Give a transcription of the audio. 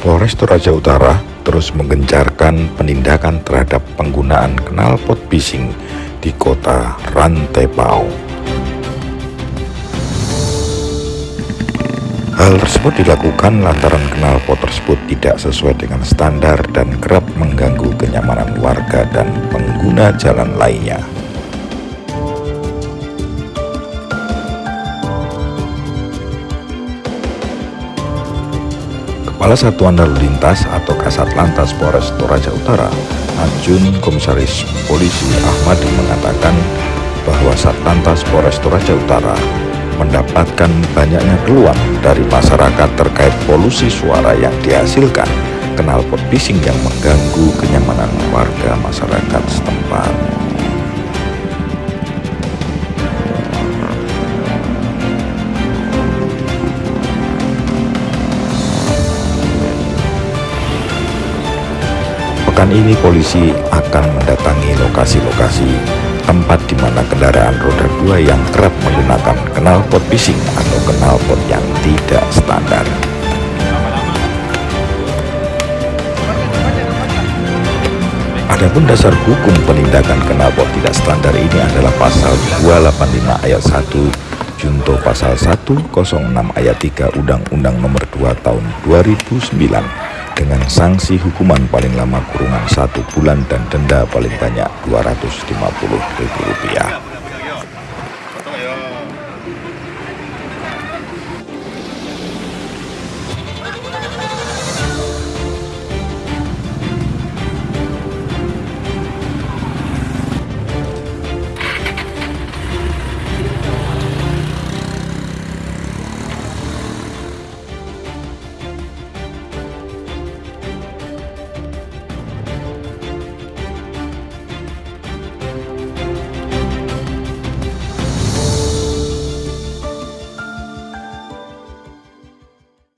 Polres Toraja Utara terus menggencarkan penindakan terhadap penggunaan knalpot bising di kota Rantepao. Hal tersebut dilakukan lantaran knalpot tersebut tidak sesuai dengan standar dan kerap mengganggu kenyamanan warga dan pengguna jalan lainnya. Kepala Satuan Lalu Lintas atau Kasat Lantas Polres Toraja Utara, Ajun Komisaris Polisi Ahmad mengatakan bahwa Satlantas Polres Toraja Utara mendapatkan banyaknya keluhan dari masyarakat terkait polusi suara yang dihasilkan knalpot bising yang mengganggu kenyamanan warga masyarakat setempat. Pekan ini polisi akan mendatangi lokasi-lokasi tempat di mana kendaraan roda dua yang kerap menggunakan knalpot bising atau knalpot yang tidak standar. Adapun dasar hukum penindakan knalpot tidak standar ini adalah pasal 285 ayat 1 Junto pasal 106 ayat 3 Undang-Undang Nomor 2 Tahun 2009 dengan sanksi hukuman paling lama kurungan satu bulan dan denda paling banyak Rp250.000.